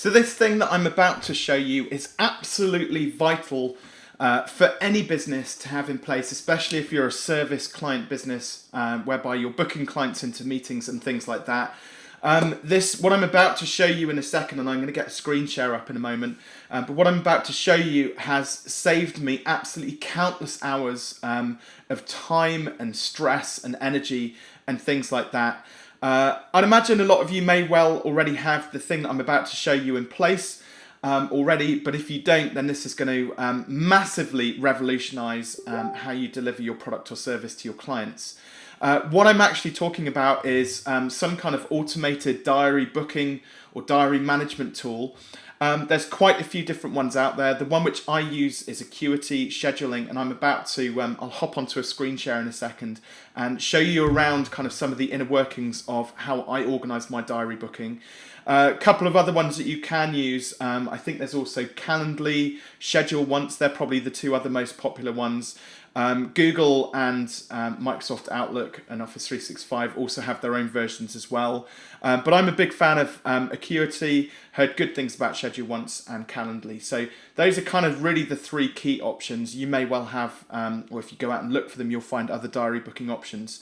So this thing that I'm about to show you is absolutely vital uh, for any business to have in place, especially if you're a service client business uh, whereby you're booking clients into meetings and things like that. Um, this, what I'm about to show you in a second, and I'm going to get a screen share up in a moment, um, but what I'm about to show you has saved me absolutely countless hours um, of time and stress and energy and things like that. Uh, I'd imagine a lot of you may well already have the thing that I'm about to show you in place um, already, but if you don't, then this is going to um, massively revolutionize um, how you deliver your product or service to your clients. Uh, what I'm actually talking about is um, some kind of automated diary booking or diary management tool. Um, there's quite a few different ones out there. The one which I use is Acuity Scheduling, and I'm about to, um, I'll hop onto a screen share in a second and show you around kind of some of the inner workings of how I organize my diary booking. A uh, couple of other ones that you can use, um, I think there's also Calendly, Schedule Once, they're probably the two other most popular ones. Um, Google and um, Microsoft Outlook and Office 365 also have their own versions as well. Um, but I'm a big fan of um, Acuity, heard good things about Schedule Once and Calendly. So those are kind of really the three key options. You may well have, um, or if you go out and look for them, you'll find other diary booking options.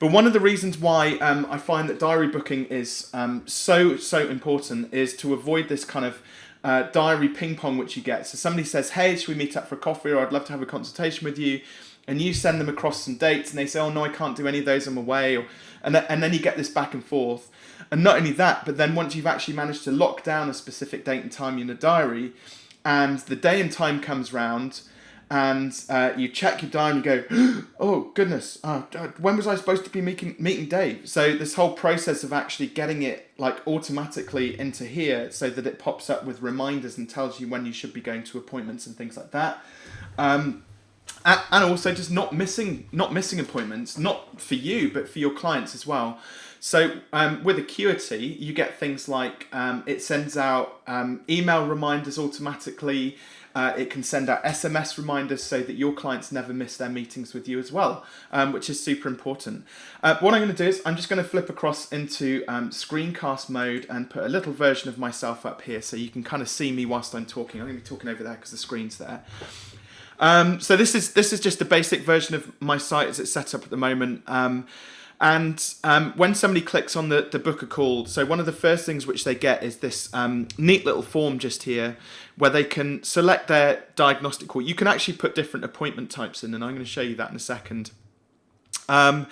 But one of the reasons why um, I find that diary booking is so, so important is to avoid this kind of uh, diary ping pong which you get. So somebody says, hey, should we meet up for a coffee or I'd love to have a consultation with you. And you send them across some dates and they say, oh no, I can't do any of those, I'm away. Or, and, th and then you get this back and forth. And not only that, but then once you've actually managed to lock down a specific date and time in a diary and the day and time comes round and uh, you check your diary and you go, oh goodness, uh, when was I supposed to be meeting, meeting Dave? So this whole process of actually getting it like automatically into here so that it pops up with reminders and tells you when you should be going to appointments and things like that. Um, and also just not missing not missing appointments, not for you, but for your clients as well. So um, with Acuity, you get things like um, it sends out um, email reminders automatically. Uh, it can send out SMS reminders so that your clients never miss their meetings with you as well, um, which is super important. Uh, what I'm going to do is I'm just going to flip across into um, screencast mode and put a little version of myself up here so you can kind of see me whilst I'm talking. I'm going to be talking over there because the screen's there. Um, so this is this is just a basic version of my site as it's set up at the moment. Um, and um, when somebody clicks on the, the book a call, so one of the first things which they get is this um, neat little form just here where they can select their diagnostic call. You can actually put different appointment types in, and I'm going to show you that in a second. Um,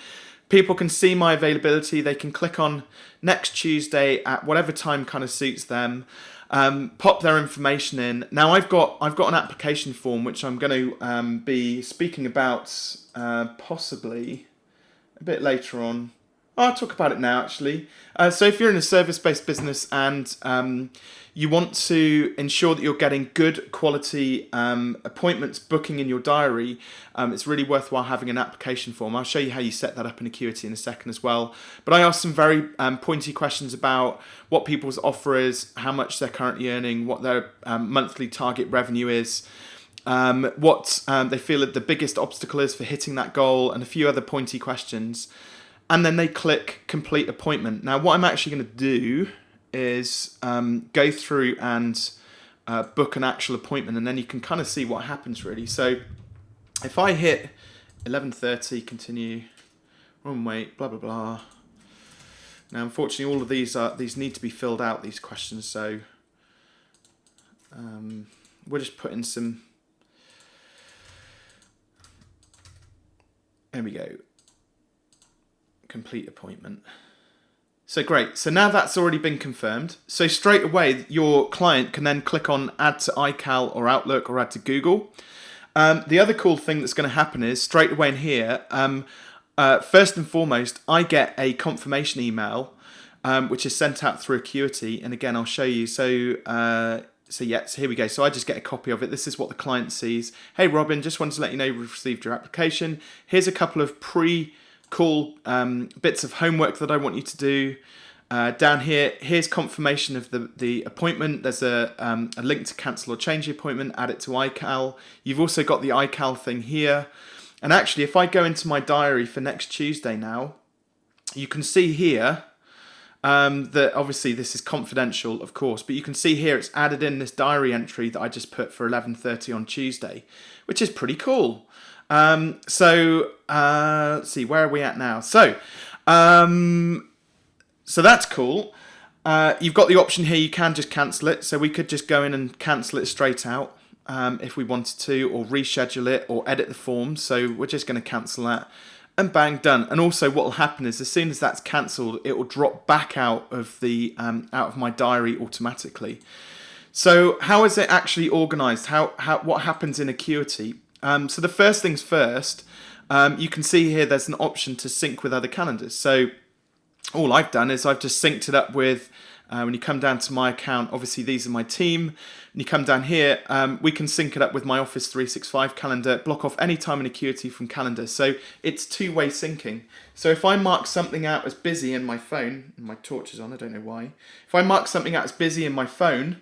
people can see my availability. They can click on next Tuesday at whatever time kind of suits them. Um, pop their information in. Now I've got I've got an application form which I'm going to um, be speaking about uh, possibly a bit later on. I'll talk about it now actually. Uh, so if you're in a service-based business and um, you want to ensure that you're getting good quality um, appointments booking in your diary, um, it's really worthwhile having an application form. I'll show you how you set that up in Acuity in a second as well. But I asked some very um, pointy questions about what people's offer is, how much they're currently earning, what their um, monthly target revenue is, um, what um, they feel that the biggest obstacle is for hitting that goal, and a few other pointy questions. And then they click complete appointment. Now, what I'm actually going to do is um, go through and uh, book an actual appointment, and then you can kind of see what happens really. So if I hit 11:30, continue, run wait, blah blah blah. Now, unfortunately, all of these are these need to be filled out. These questions, so um, we'll just put in some There we go. Complete appointment. So great. So now that's already been confirmed. So straight away, your client can then click on add to iCal or Outlook or add to Google. Um, the other cool thing that's going to happen is straight away in here, um, uh, first and foremost, I get a confirmation email, um, which is sent out through Acuity. And again, I'll show you. So uh, so yeah, so here we go. So I just get a copy of it. This is what the client sees. Hey Robin, just wanted to let you know we've received your application. Here's a couple of pre-call um, bits of homework that I want you to do. Uh, down here, here's confirmation of the, the appointment. There's a, um, a link to cancel or change the appointment, add it to iCal. You've also got the iCal thing here. And actually, if I go into my diary for next Tuesday now, you can see here Um, that obviously this is confidential, of course, but you can see here it's added in this diary entry that I just put for 11:30 on Tuesday, which is pretty cool. Um, so uh, let's see, where are we at now? So, um, so that's cool. Uh, you've got the option here, you can just cancel it. So we could just go in and cancel it straight out um, if we wanted to, or reschedule it, or edit the form. So we're just going to cancel that and bang, done. And also what will happen is as soon as that's cancelled, it will drop back out of the um, out of my diary automatically. So how is it actually organized? How, how What happens in Acuity? Um, so the first things first, um, you can see here there's an option to sync with other calendars. So all I've done is I've just synced it up with uh, when you come down to my account, obviously these are my team. And you come down here, um, we can sync it up with my Office 365 calendar, block off any time in Acuity from calendar. So it's two-way syncing. So if I mark something out as busy in my phone, my torch is on, I don't know why. If I mark something out as busy in my phone,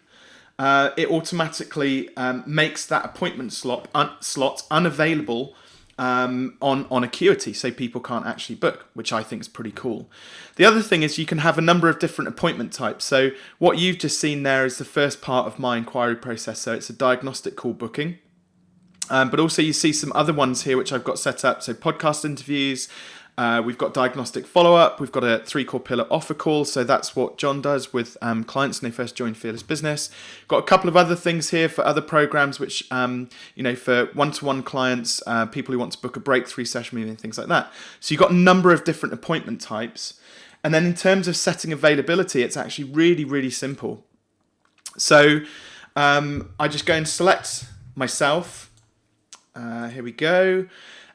uh, it automatically um, makes that appointment slot, un slot unavailable um, on, on Acuity so people can't actually book, which I think is pretty cool. The other thing is you can have a number of different appointment types. So what you've just seen there is the first part of my inquiry process. So it's a diagnostic call booking. Um, but also you see some other ones here which I've got set up. So podcast interviews, uh, we've got diagnostic follow-up. We've got a three core pillar offer call. So that's what John does with um, clients when they first join Fearless Business. Got a couple of other things here for other programs, which, um, you know, for one-to-one clients, uh, people who want to book a breakthrough session meeting, things like that. So you've got a number of different appointment types. And then in terms of setting availability, it's actually really, really simple. So um, I just go and select myself. Uh, here we go.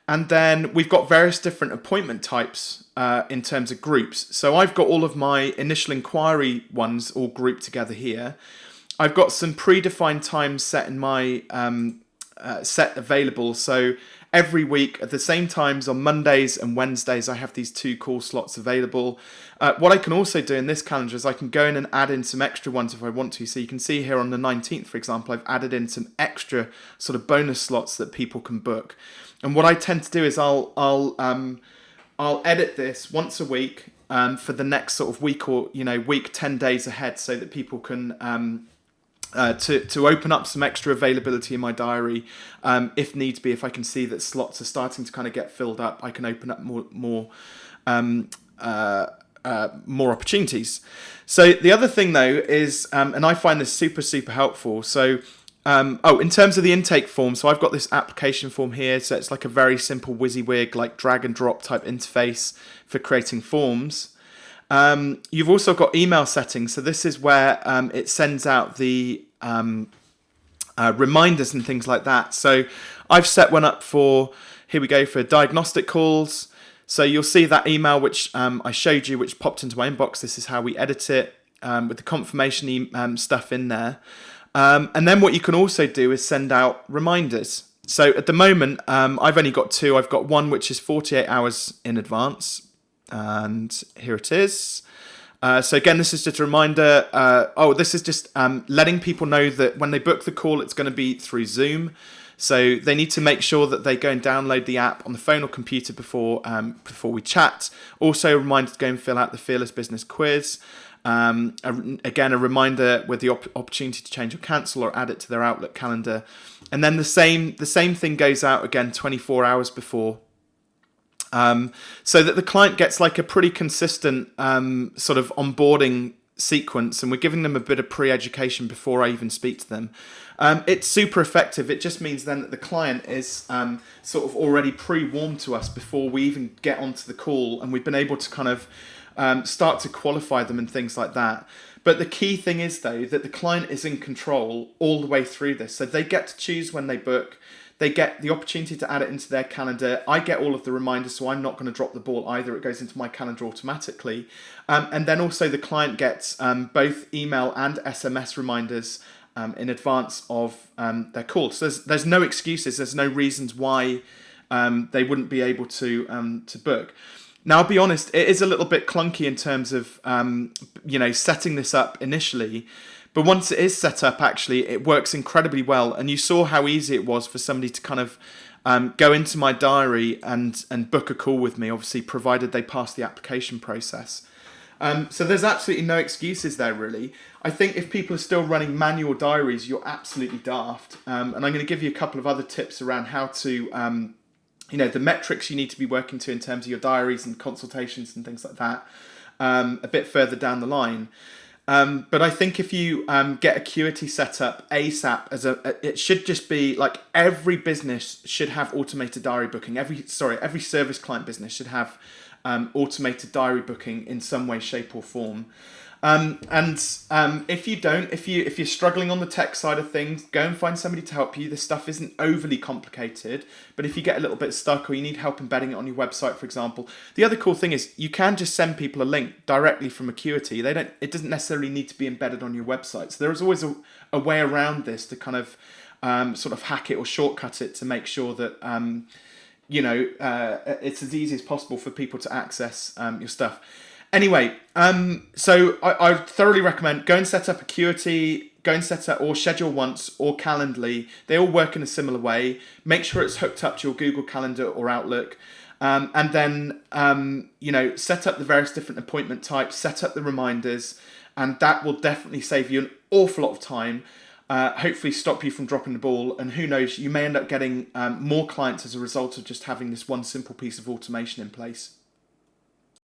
And then we've got various different appointment types uh, in terms of groups. So I've got all of my initial inquiry ones all grouped together here. I've got some predefined times set in my um, uh, set available. So every week at the same times on Mondays and Wednesdays, I have these two call slots available. Uh, what I can also do in this calendar is I can go in and add in some extra ones if I want to. So you can see here on the 19th, for example, I've added in some extra sort of bonus slots that people can book. And what I tend to do is I'll I'll um, I'll edit this once a week um, for the next sort of week or you know week ten days ahead, so that people can um, uh, to to open up some extra availability in my diary um, if needs be. If I can see that slots are starting to kind of get filled up, I can open up more more. Um, uh, uh, more opportunities. So the other thing though is, um, and I find this super super helpful. So um, oh, in terms of the intake form, so I've got this application form here. So it's like a very simple WYSIWYG, like drag and drop type interface for creating forms. Um, you've also got email settings. So this is where um, it sends out the um, uh, reminders and things like that. So I've set one up for, here we go, for diagnostic calls. So you'll see that email which um, I showed you, which popped into my inbox. This is how we edit it um, with the confirmation e stuff in there. Um, and then what you can also do is send out reminders. So at the moment, um, I've only got two. I've got one which is 48 hours in advance. And here it is. Uh, so again, this is just a reminder. Uh, oh, this is just um, letting people know that when they book the call, it's going to be through Zoom. So they need to make sure that they go and download the app on the phone or computer before um, before we chat. Also, a reminder to go and fill out the Fearless Business quiz. Um, again, a reminder with the op opportunity to change or cancel or add it to their Outlook calendar. And then the same, the same thing goes out again 24 hours before um, so that the client gets like a pretty consistent um, sort of onboarding sequence and we're giving them a bit of pre-education before I even speak to them. Um, it's super effective. It just means then that the client is um, sort of already pre-warmed to us before we even get onto the call and we've been able to kind of um, start to qualify them and things like that. But the key thing is though that the client is in control all the way through this. So they get to choose when they book. They get the opportunity to add it into their calendar. I get all of the reminders, so I'm not going to drop the ball either. It goes into my calendar automatically. Um, and then also the client gets um, both email and SMS reminders um, in advance of um, their call. So there's, there's no excuses. There's no reasons why um, they wouldn't be able to, um, to book. Now, I'll be honest, it is a little bit clunky in terms of, um, you know, setting this up initially. But once it is set up, actually, it works incredibly well. And you saw how easy it was for somebody to kind of um, go into my diary and, and book a call with me, obviously, provided they pass the application process. Um, so there's absolutely no excuses there, really. I think if people are still running manual diaries, you're absolutely daft. Um, and I'm going to give you a couple of other tips around how to, um, you know, the metrics you need to be working to in terms of your diaries and consultations and things like that um, a bit further down the line. Um, but I think if you um, get Acuity set up ASAP as a, it should just be like every business should have automated diary booking. Every sorry, every service client business should have um, automated diary booking in some way, shape, or form. Um, and um, if you don't, if you if you're struggling on the tech side of things, go and find somebody to help you. This stuff isn't overly complicated, but if you get a little bit stuck or you need help embedding it on your website, for example, the other cool thing is you can just send people a link directly from Acuity. They don't. It doesn't necessarily need to be embedded on your website. So there is always a, a way around this to kind of um, sort of hack it or shortcut it to make sure that um, you know uh, it's as easy as possible for people to access um, your stuff. Anyway, um, so I, I thoroughly recommend go and set up Acuity, go and set up or schedule once or Calendly. They all work in a similar way. Make sure it's hooked up to your Google Calendar or Outlook. Um, and then, um, you know, set up the various different appointment types, set up the reminders, and that will definitely save you an awful lot of time. Uh, hopefully, stop you from dropping the ball. And who knows, you may end up getting um, more clients as a result of just having this one simple piece of automation in place.